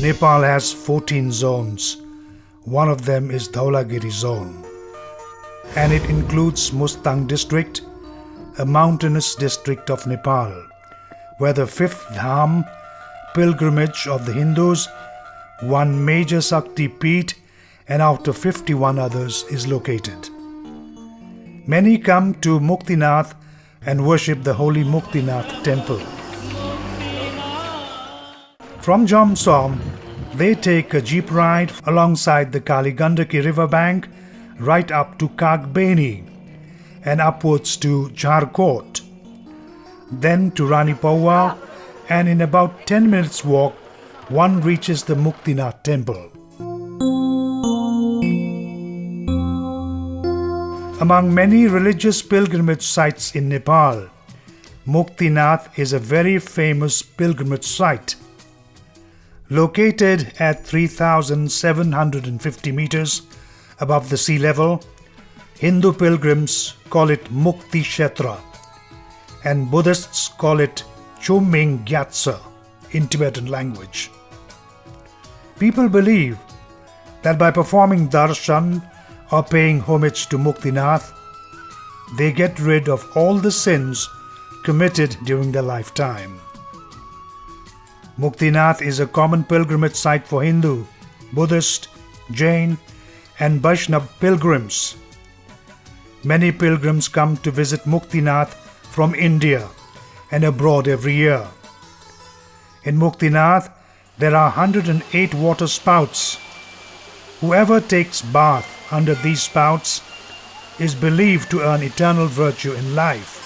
Nepal has 14 zones. One of them is Dhaulagiri zone. And it includes Mustang district, a mountainous district of Nepal, where the fifth Dham, pilgrimage of the Hindus, one major Sakti Peeth, and out of 51 others is located. Many come to Muktinath and worship the holy Muktinath temple. From Jomsom, they take a jeep ride alongside the Kaligandaki riverbank right up to Kagbeni and upwards to Jharkot, then to Rani Paua, and in about 10 minutes walk, one reaches the Muktinath temple. Among many religious pilgrimage sites in Nepal, Muktinath is a very famous pilgrimage site. Located at 3,750 meters above the sea level, Hindu pilgrims call it Mukti Kshetra and Buddhists call it Chuming Gyatso in Tibetan language. People believe that by performing darshan or paying homage to Muktinath, they get rid of all the sins committed during their lifetime. Muktinath is a common pilgrimage site for Hindu, Buddhist, Jain, and Vaishnav pilgrims. Many pilgrims come to visit Muktinath from India and abroad every year. In Muktinath, there are 108 water spouts. Whoever takes bath under these spouts is believed to earn eternal virtue in life.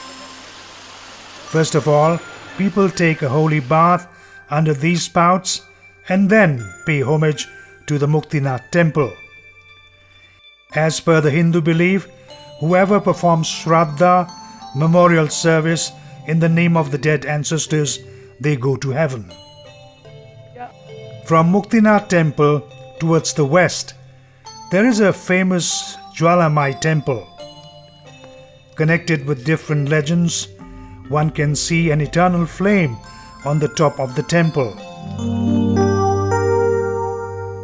First of all, people take a holy bath under these spouts and then pay homage to the Muktinath temple. As per the Hindu belief, whoever performs Shraddha, memorial service in the name of the dead ancestors, they go to heaven. From Muktinath temple towards the west, there is a famous Jwalamai temple. Connected with different legends, one can see an eternal flame on the top of the temple.